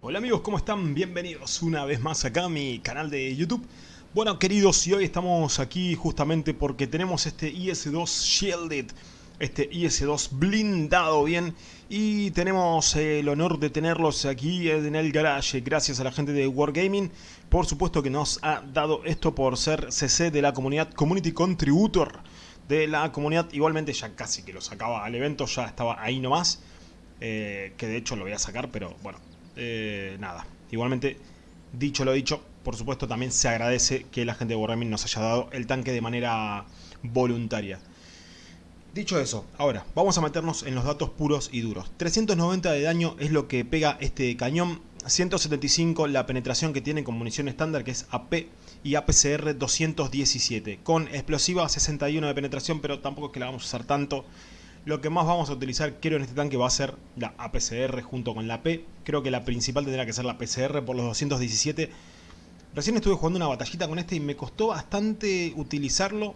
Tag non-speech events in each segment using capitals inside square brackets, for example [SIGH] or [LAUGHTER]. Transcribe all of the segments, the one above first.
Hola amigos, ¿cómo están? Bienvenidos una vez más acá a mi canal de YouTube. Bueno queridos, y hoy estamos aquí justamente porque tenemos este IS-2 Shielded, este IS-2 blindado bien, y tenemos el honor de tenerlos aquí en el garage, gracias a la gente de Wargaming, por supuesto que nos ha dado esto por ser CC de la comunidad, Community Contributor de la comunidad, igualmente ya casi que lo sacaba al evento, ya estaba ahí nomás, eh, que de hecho lo voy a sacar, pero bueno, eh, nada, igualmente, dicho lo dicho, por supuesto también se agradece que la gente de Wargaming nos haya dado el tanque de manera voluntaria. Dicho eso, ahora vamos a meternos en los datos puros y duros. 390 de daño es lo que pega este cañón, 175 la penetración que tiene con munición estándar que es AP y APCR 217, con explosiva 61 de penetración pero tampoco es que la vamos a usar tanto. Lo que más vamos a utilizar creo en este tanque va a ser la APCR junto con la P. Creo que la principal tendrá que ser la PCR por los 217. Recién estuve jugando una batallita con este y me costó bastante utilizarlo.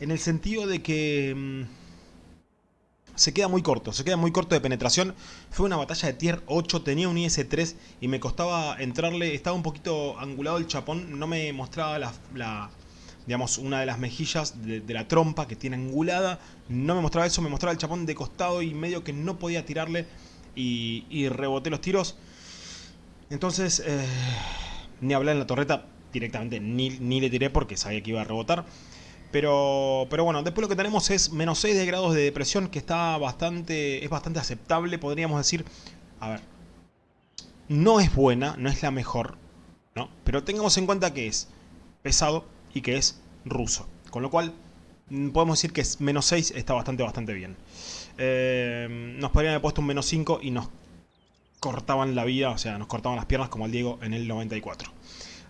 En el sentido de que... Mmm, se queda muy corto, se queda muy corto de penetración. Fue una batalla de tier 8, tenía un IS-3 y me costaba entrarle. Estaba un poquito angulado el chapón, no me mostraba la digamos, una de las mejillas de, la trompa que tiene angulada. No me mostraba eso, me mostraba el chapón de costado y medio que no podía tirarle y, reboté los tiros. Entonces, eh, ni hablé en la torreta, directamente ni, ni le tiré porque sabía que iba a rebotar. Pero, pero bueno, después lo que tenemos es menos 6 de grados de depresión, que está bastante, es bastante aceptable, podríamos decir. A ver, no es buena, no es la mejor, ¿no? Pero tengamos en cuenta que es pesado, y que es ruso. Con lo cual, mm, podemos decir que es menos 6 está bastante, bastante bien. Eh, nos podrían haber puesto un menos 5 y nos cortaban la vida, o sea, nos cortaban las piernas como al Diego en el 94.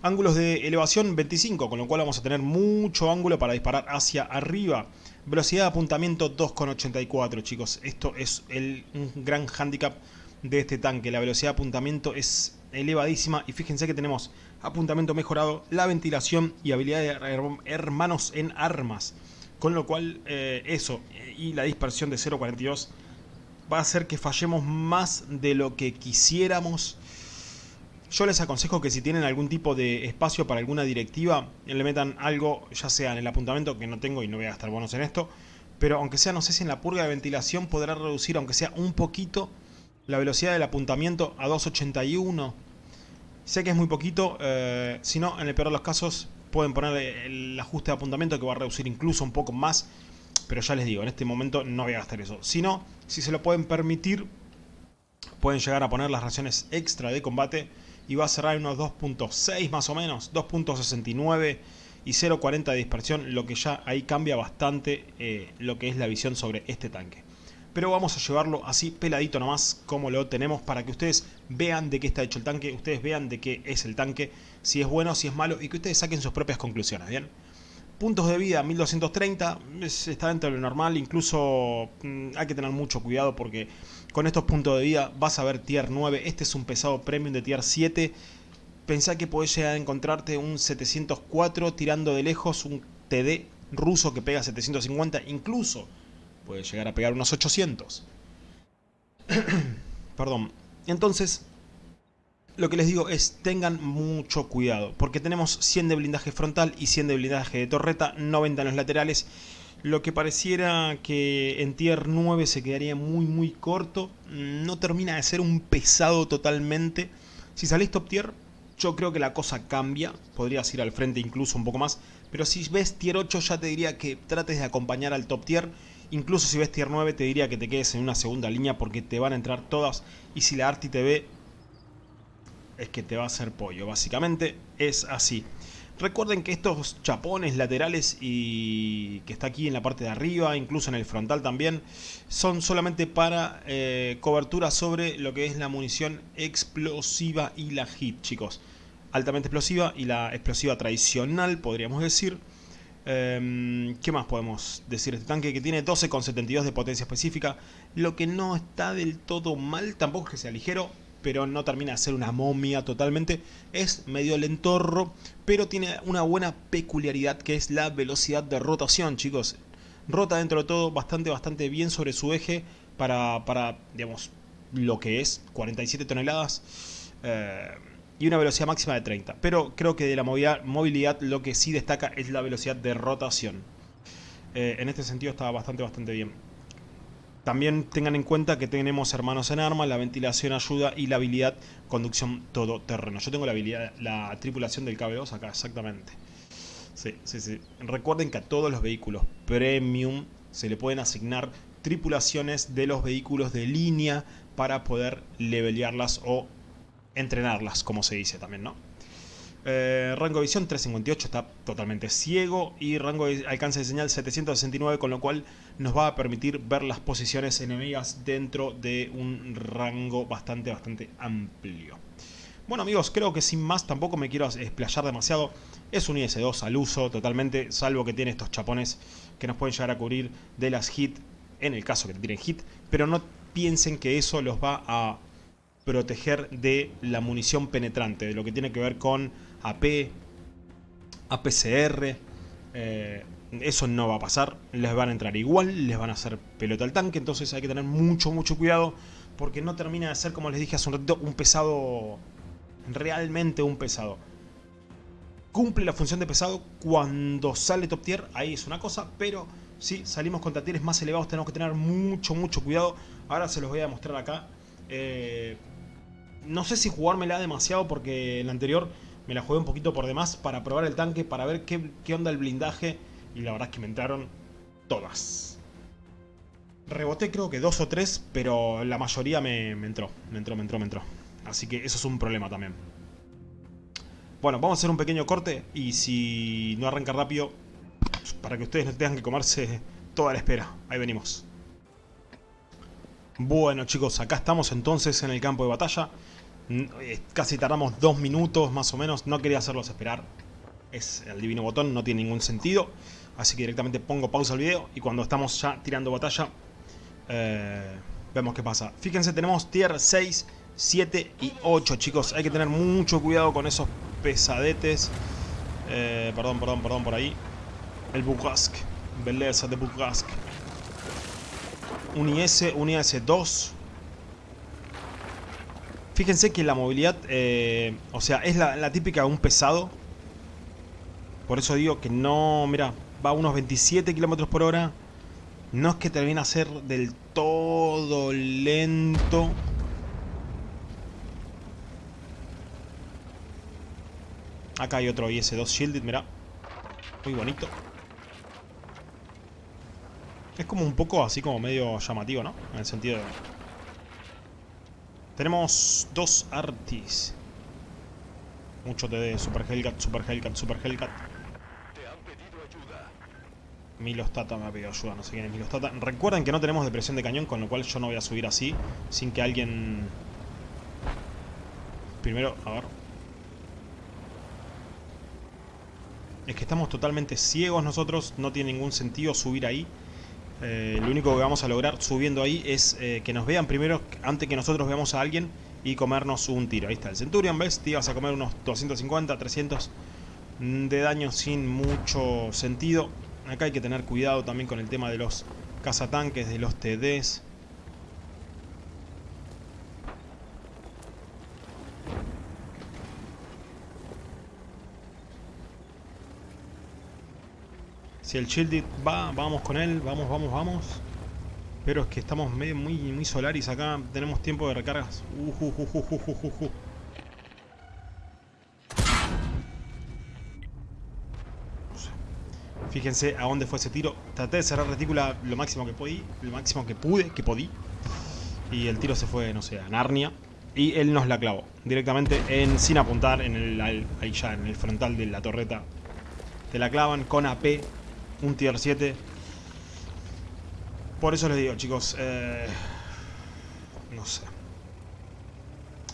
Ángulos de elevación 25, con lo cual vamos a tener mucho ángulo para disparar hacia arriba. Velocidad de apuntamiento 2,84 chicos. Esto es el, un gran handicap de este tanque. La velocidad de apuntamiento es elevadísima y fíjense que tenemos apuntamiento mejorado, la ventilación y habilidad de hermanos en armas. Con lo cual eh, eso y la dispersión de 0.42 va a hacer que fallemos más de lo que quisiéramos. Yo les aconsejo que si tienen algún tipo de espacio para alguna directiva, le metan algo, ya sea en el apuntamiento, que no tengo y no voy a gastar bonos en esto, pero aunque sea, no sé si en la purga de ventilación podrá reducir, aunque sea un poquito, la velocidad del apuntamiento a 281 Sé que es muy poquito, eh, si no, en el peor de los casos pueden poner el ajuste de apuntamiento que va a reducir incluso un poco más. Pero ya les digo, en este momento no voy a gastar eso. Si no, si se lo pueden permitir, pueden llegar a poner las raciones extra de combate y va a cerrar en unos 2.6 más o menos, 2.69 y 0.40 de dispersión, lo que ya ahí cambia bastante eh, lo que es la visión sobre este tanque pero vamos a llevarlo así peladito nomás como lo tenemos para que ustedes vean de qué está hecho el tanque, ustedes vean de qué es el tanque, si es bueno, si es malo y que ustedes saquen sus propias conclusiones, ¿bien? Puntos de vida 1230, está dentro de lo normal, incluso mmm, hay que tener mucho cuidado porque con estos puntos de vida vas a ver tier 9, este es un pesado premium de tier 7, pensá que podés llegar a encontrarte un 704 tirando de lejos, un TD ruso que pega 750, incluso puede llegar a pegar unos 800. [COUGHS] Perdón. Entonces, lo que les digo es tengan mucho cuidado, porque tenemos 100 de blindaje frontal y 100 de blindaje de torreta, 90 en los laterales, lo que pareciera que en tier 9 se quedaría muy muy corto, no termina de ser un pesado totalmente. Si salís top tier, yo creo que la cosa cambia, podrías ir al frente incluso un poco más, pero si ves tier 8 ya te diría que trates de acompañar al top tier Incluso si ves tier 9 te diría que te quedes en una segunda línea porque te van a entrar todas. Y si la Arti te ve, es que te va a hacer pollo. Básicamente es así. Recuerden que estos chapones laterales y que está aquí en la parte de arriba, incluso en el frontal también, son solamente para eh, cobertura sobre lo que es la munición explosiva y la hit, chicos. Altamente explosiva y la explosiva tradicional, podríamos decir. Um, ¿Qué más podemos decir este tanque? Que tiene 12,72 de potencia específica, lo que no está del todo mal, tampoco es que sea ligero, pero no termina de ser una momia totalmente. Es medio lentorro, pero tiene una buena peculiaridad que es la velocidad de rotación, chicos. Rota dentro de todo bastante, bastante bien sobre su eje para, para digamos, lo que es 47 toneladas. Eh, y una velocidad máxima de 30. Pero creo que de la movilidad, lo que sí destaca es la velocidad de rotación. Eh, en este sentido está bastante, bastante bien. También tengan en cuenta que tenemos hermanos en armas, la ventilación ayuda y la habilidad conducción todoterreno. Yo tengo la habilidad, la tripulación del KB2 acá, exactamente. Sí, sí, sí. Recuerden que a todos los vehículos premium se le pueden asignar tripulaciones de los vehículos de línea para poder levelearlas o entrenarlas, como se dice también, ¿no? Eh, rango de visión 358 está totalmente ciego y rango de alcance de señal 769 con lo cual nos va a permitir ver las posiciones enemigas dentro de un rango bastante bastante amplio. Bueno amigos, creo que sin más tampoco me quiero explayar demasiado. Es un IS-2 al uso totalmente, salvo que tiene estos chapones que nos pueden llegar a cubrir de las hit, en el caso que tiren hit, pero no piensen que eso los va a proteger de la munición penetrante, de lo que tiene que ver con AP, APCR. Eh, eso no va a pasar, les van a entrar igual, les van a hacer pelota al tanque, entonces hay que tener mucho, mucho cuidado porque no termina de ser, como les dije hace un ratito, un pesado, realmente un pesado. Cumple la función de pesado cuando sale top tier, ahí es una cosa, pero si salimos contra tieres más elevados tenemos que tener mucho, mucho cuidado. Ahora se los voy a mostrar acá. Eh, no sé si jugármela demasiado porque el anterior me la jugué un poquito por demás para probar el tanque, para ver qué, onda el blindaje. Y la verdad es que me entraron todas. Reboté creo que dos o tres, pero la mayoría me, entró. Me entró, me entró, me entró. Así que eso es un problema también. Bueno, vamos a hacer un pequeño corte y si no arranca rápido, para que ustedes no tengan que comerse toda la espera. Ahí venimos. Bueno chicos, acá estamos entonces en el campo de batalla. Eh, casi tardamos dos minutos más o menos. No quería hacerlos esperar. Es el divino botón, no tiene ningún sentido. Así que directamente pongo pausa al video y cuando estamos ya tirando batalla, eh, vemos qué pasa. Fíjense, tenemos tier 6, 7 y 8, chicos. Hay que tener mucho cuidado con esos pesadetes. Eh, perdón, perdón, perdón, por ahí. El Bukask. Belleza de Bukask. Un IS, un IS-2. Fíjense que la movilidad, eh, o sea, es la, típica de un pesado. Por eso digo que no, mira, va a unos 27 kilómetros por hora. No es que termine a ser del todo lento. Acá hay otro IS-2 Shielded, mira. Muy bonito. Es como un poco así como medio llamativo, ¿no? En el sentido de... Tenemos dos artis. Mucho TD, Super Hellcat, Super Hellcat, Super Hellcat. Milostata me ha pedido ayuda, no sé quién es Milostata. Recuerden que no tenemos depresión de cañón, con lo cual yo no voy a subir así, sin que alguien... Primero, a ver. Es que estamos totalmente ciegos nosotros, no tiene ningún sentido subir ahí. Eh, lo único que vamos a lograr subiendo ahí es eh, que nos vean primero antes que nosotros veamos a alguien y comernos un tiro. Ahí está el Centurion, ¿ves? Te ibas a comer unos 250, 300 de daño sin mucho sentido. Acá hay que tener cuidado también con el tema de los cazatanques, de los TDs. Si el Shielded va, vamos con él, vamos, vamos, vamos. Pero es que estamos medio, muy, muy solaris acá, tenemos tiempo de recargas. Fíjense a dónde fue ese tiro. Traté de cerrar retícula lo máximo que pude, lo máximo que pude, que podí. Y el tiro se fue, no sé, a Narnia. Y él nos la clavó. Directamente en, sin apuntar en el, ahí ya, en el frontal de la torreta. Te la clavan con AP un tier 7. Por eso les digo, chicos, eh, no sé.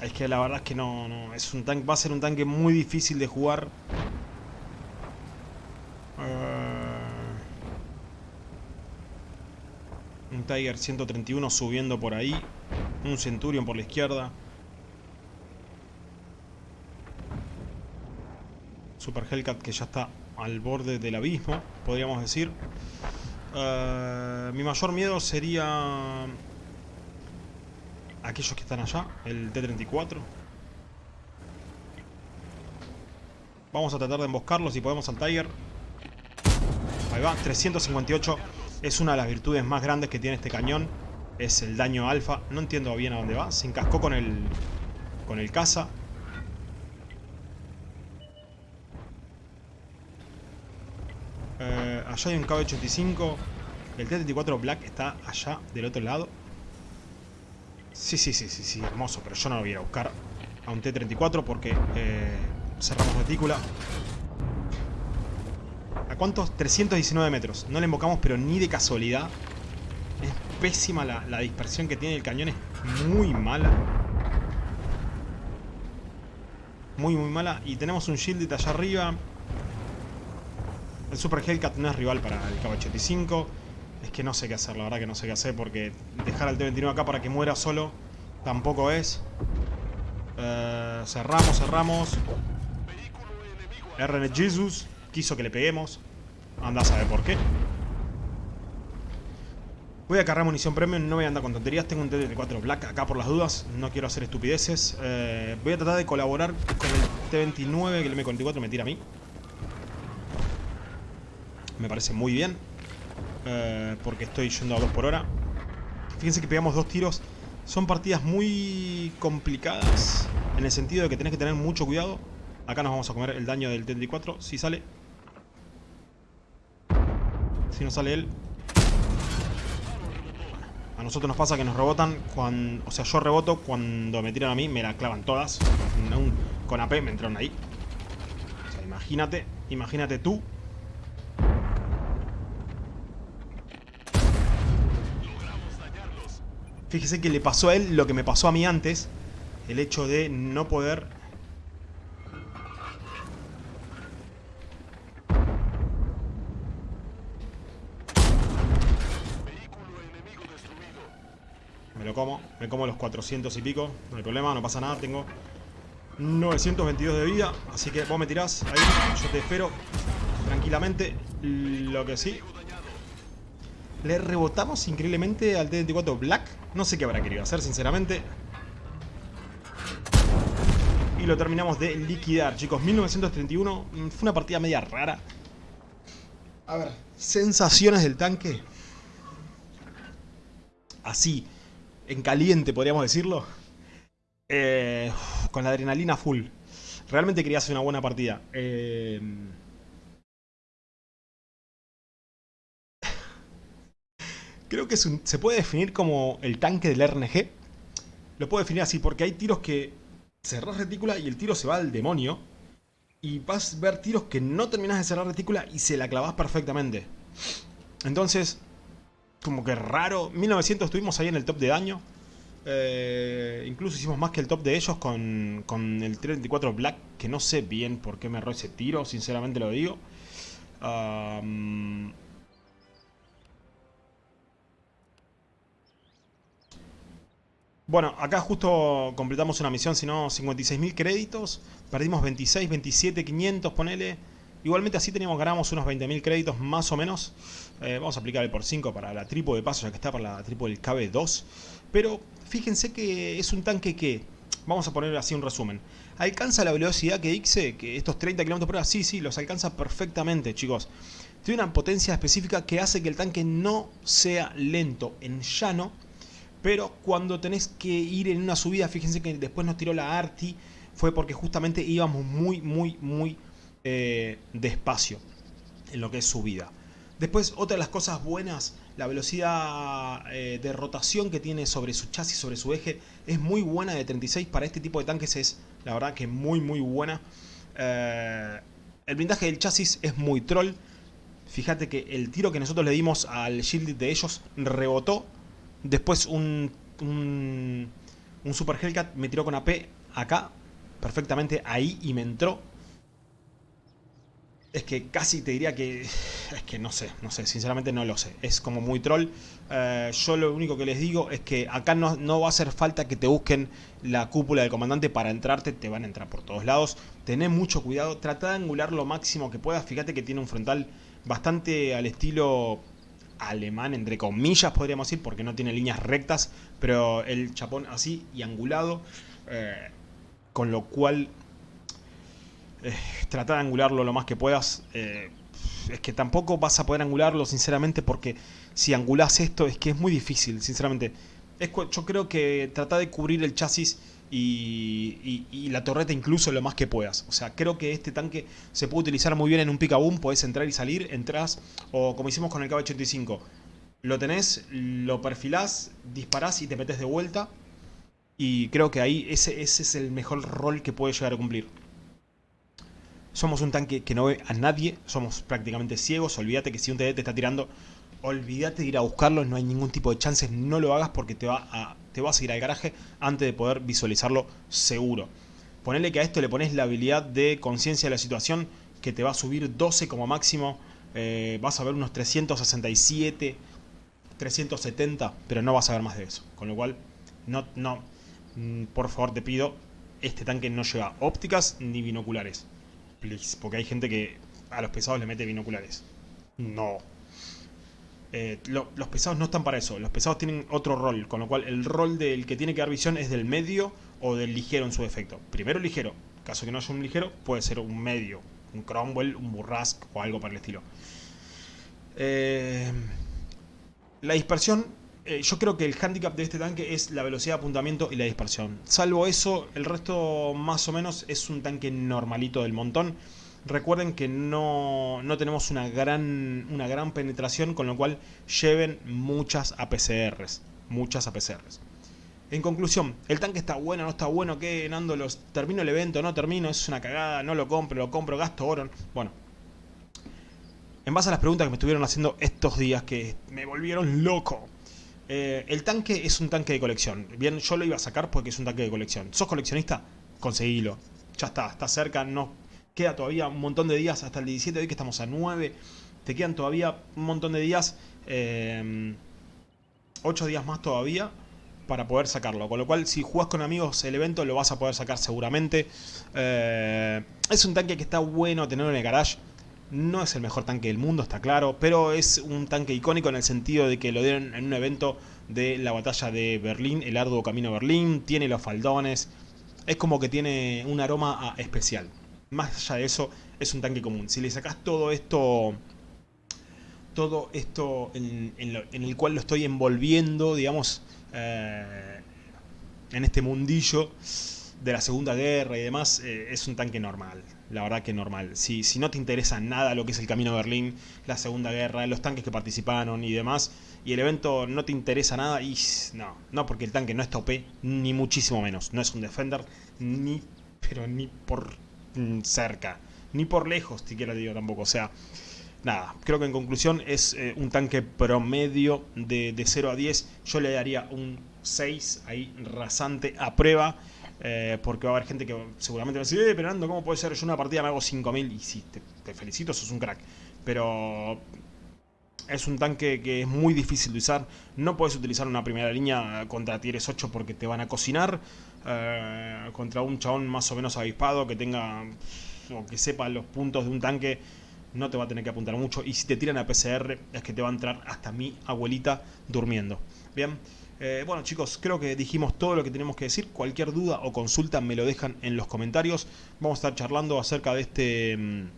Es que la verdad es que no, es un tanque, va a ser un tanque muy difícil de jugar. Eh, un Tiger 131 subiendo por ahí. Un Centurion por la izquierda. Super Hellcat que ya está al borde del abismo, podríamos decir. Eh, mi mayor miedo sería aquellos que están allá, el T-34. Vamos a tratar de emboscarlos si podemos al Tiger. Ahí va, 358. Es una de las virtudes más grandes que tiene este cañón. Es el daño alfa. No entiendo bien a dónde va. Se encascó con el, con el caza. Allá hay un KB-85. El T-34 Black está allá del otro lado. Sí, sí, sí, sí, sí, hermoso. Pero yo no lo voy a buscar a un T-34 porque eh, cerramos retícula. ¿A cuántos? 319 metros. No le invocamos, pero ni de casualidad. Es pésima la, la dispersión que tiene el cañón. Es muy mala. Muy, muy mala. Y tenemos un Shielded allá arriba. El Super Hellcat no es rival para el KB-85. Es que no sé qué hacer, la verdad que no sé qué hacer. Porque dejar al T-29 acá para que muera solo tampoco es. Eh, cerramos, cerramos. RN Jesus quiso que le peguemos. Anda a saber por qué. Voy a cargar munición premium, no voy a andar con tonterías. Tengo un T-34 Black acá por las dudas. No quiero hacer estupideces. Eh, voy a tratar de colaborar con el T-29 que el M-44 me tira a mí. Me parece muy bien. Eh, porque estoy yendo a 2 por hora. Fíjense que pegamos dos tiros. Son partidas muy complicadas. En el sentido de que tenés que tener mucho cuidado. Acá nos vamos a comer el daño del T-34. Si sale. Si no sale él. A nosotros nos pasa que nos rebotan cuando... O sea, yo reboto cuando me tiran a mí, me la clavan todas. con AP me entraron ahí. O sea, imagínate, imagínate tú. Fíjese que le pasó a él lo que me pasó a mí antes. El hecho de no poder Me lo como, me como los 400 y pico No hay problema, no pasa nada, tengo 922 de vida Así que vos me tirás, ahí, yo te espero Tranquilamente Lo que sí Le rebotamos increíblemente al T-24 Black No sé qué habrá querido hacer, sinceramente Y lo terminamos de liquidar, chicos 1931, mm, fue una partida media rara A ver, sensaciones del tanque Así en caliente, podríamos decirlo. Eh, con la adrenalina full. Realmente quería hacer una buena partida. Eh, creo que se puede definir como el tanque del RNG. Lo puedo definir así porque hay tiros que cerrás retícula y el tiro se va al demonio. Y vas a ver tiros que no terminas de cerrar retícula y se la clavas perfectamente. Entonces, como que raro. 1900 estuvimos ahí en el top de daño. Eh, incluso hicimos más que el top de ellos con, con el 34 Black, que no sé bien por qué me erró ese tiro, sinceramente lo digo. Bueno, acá justo completamos una misión, si no 56.000 créditos. Perdimos 26, 27, 500, ponele. Igualmente así teníamos, ganamos unos 20.000 créditos más o menos. Eh, vamos a aplicar el por 5 para la tripo de paso, ya que está para la tripo del KB2. Pero fíjense que es un tanque que, vamos a poner así un resumen. ¿Alcanza la velocidad que dice? Que estos 30 km por hora, sí, sí, los alcanza perfectamente, chicos. Tiene una potencia específica que hace que el tanque no sea lento en llano. Pero cuando tenés que ir en una subida, fíjense que después nos tiró la Arti, fue porque justamente íbamos muy, muy, muy eh, despacio en lo que es su vida. Después, otra de las cosas buenas, la velocidad eh, de rotación que tiene sobre su chasis, sobre su eje, es muy buena de 36 para este tipo de tanques, es la verdad que muy muy buena. Eh, el blindaje del chasis es muy troll. Fíjate que el tiro que nosotros le dimos al shield de ellos rebotó. Después un, un, un Super Hellcat me tiró con AP acá, perfectamente ahí y me entró es que casi te diría que... Es que no sé, no sé, sinceramente no lo sé. Es como muy troll. Eh, yo lo único que les digo es que acá no, no, va a hacer falta que te busquen la cúpula del comandante para entrarte. Te van a entrar por todos lados. Tené mucho cuidado. Trata de angular lo máximo que puedas. Fíjate que tiene un frontal bastante al estilo alemán, entre comillas podríamos decir, porque no tiene líneas rectas. Pero el chapón así y angulado. Eh, con lo cual eh, trata de angularlo lo más que puedas. Eh, es que tampoco vas a poder angularlo, sinceramente, porque si angulás esto es que es muy difícil, sinceramente. Yo creo que trata de cubrir el chasis y, la torreta incluso lo más que puedas. O sea, creo que este tanque se puede utilizar muy bien en un pick boom, podés entrar y salir, entras, o como hicimos con el KB85. Lo tenés, lo perfilás, disparás y te metes de vuelta. Y creo que ahí ese, ese es el mejor rol que puede llegar a cumplir. Somos un tanque que no ve a nadie, somos prácticamente ciegos, olvídate que si un TD te está tirando, olvídate de ir a buscarlo, no hay ningún tipo de chances, no lo hagas porque te va a, te vas a ir al garaje antes de poder visualizarlo seguro. Ponele que a esto le pones la habilidad de conciencia de la situación que te va a subir 12 como máximo, eh, vas a ver unos 367, 370, pero no vas a ver más de eso. Con lo cual, no, no, mm, por favor te pido, este tanque no lleva ópticas ni binoculares porque hay gente que a los pesados le mete binoculares. No. Eh, los pesados no están para eso, los pesados tienen otro rol, con lo cual el rol del que tiene que dar visión es del medio o del ligero en su defecto. Primero ligero, caso que no haya un ligero, puede ser un medio, un Cromwell, un Burrask o algo para el estilo. Eh, la dispersión, eh, yo creo que el handicap de este tanque es la velocidad de apuntamiento y la dispersión. Salvo eso, el resto más o menos es un tanque normalito del montón. Recuerden que no, tenemos una gran, una gran penetración, con lo cual lleven muchas APCRs. Muchas APCRs. En conclusión, ¿el tanque está bueno, no está bueno? ¿Qué, Nando? Los, ¿Termino el evento? ¿No termino? ¿Es una cagada? ¿No lo compro? ¿Lo compro? ¿Gasto oro? Bueno. En base a las preguntas que me estuvieron haciendo estos días que me volvieron loco. Eh, el tanque es un tanque de colección. Bien, yo lo iba a sacar porque es un tanque de colección. ¿Sos coleccionista? Conseguilo. Ya está, está cerca, no Queda todavía un montón de días hasta el 17, hoy que estamos a 9. Te quedan todavía un montón de días. 8 eh, días más todavía para poder sacarlo. Con lo cual, si jugás con amigos el evento, lo vas a poder sacar seguramente. Eh, es un tanque que está bueno tenerlo en el garage. No es el mejor tanque del mundo, está claro, pero es un tanque icónico en el sentido de que lo dieron en un evento de la batalla de Berlín, el arduo camino a Berlín, tiene los faldones, es como que tiene un aroma especial más allá de eso, es un tanque común. Si le sacas todo esto, todo esto en, el cual lo estoy envolviendo, digamos, eh, en este mundillo de la Segunda Guerra y demás, eh, es un tanque normal. La verdad que normal. Si, si no te interesa nada lo que es el Camino a Berlín, la Segunda Guerra, los tanques que participaron y demás, y el evento no te interesa nada, y no, no porque el tanque no está OP, ni muchísimo menos. No es un Defender, ni, pero ni por cerca. Ni por lejos, siquiera digo tampoco. O sea, nada, creo que en conclusión es eh, un tanque promedio de, de, 0 a 10. Yo le daría un 6 ahí rasante a prueba. Eh, porque va a haber gente que seguramente va a decir, eh, pero ¿cómo puede ser? Yo una partida me hago 5000 y sí, te, te felicito, sos un crack. Pero es un tanque que es muy difícil de usar. No puedes utilizar una primera línea contra tieres 8 porque te van a cocinar. Eh, contra un chabón más o menos avispado que tenga o que sepa los puntos de un tanque no te va a tener que apuntar mucho. Y si te tiran a PCR es que te va a entrar hasta mi abuelita durmiendo. Bien eh, bueno chicos creo que dijimos todo lo que tenemos que decir. Cualquier duda o consulta me lo dejan en los comentarios. Vamos a estar charlando acerca de este mm,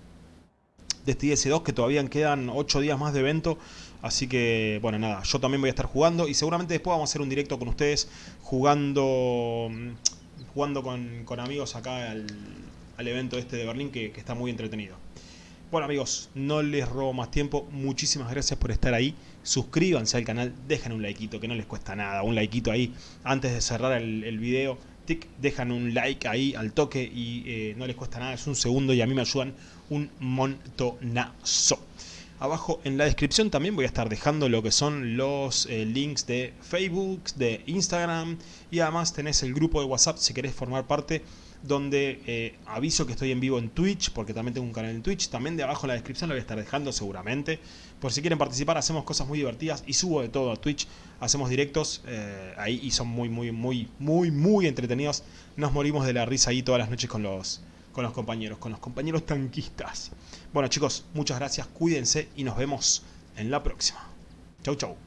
de este IS2 que todavía quedan 8 días más de evento. Así que, bueno, nada, yo también voy a estar jugando y seguramente después vamos a hacer un directo con ustedes jugando jugando con, amigos acá al, evento este de Berlín que, está muy entretenido. Bueno amigos, no les robo más tiempo, muchísimas gracias por estar ahí, suscríbanse al canal, dejen un likeito que no les cuesta nada, un likeito ahí antes de cerrar el video, dejan un like ahí al toque y eh, no les cuesta nada, es un segundo y a mí me ayudan un montonazo. Abajo en la descripción también voy a estar dejando lo que son los eh, links de Facebook, de Instagram y además tenés el grupo de WhatsApp si querés formar parte donde eh, aviso que estoy en vivo en Twitch, porque también tengo un canal en Twitch, también de abajo en la descripción lo voy a estar dejando seguramente, por si quieren participar, hacemos cosas muy divertidas y subo de todo a Twitch, hacemos directos eh, ahí y son muy, muy, muy, muy, muy entretenidos, nos morimos de la risa ahí todas las noches con los, con los compañeros, con los compañeros tanquistas. Bueno chicos, muchas gracias, cuídense y nos vemos en la próxima. Chau chau.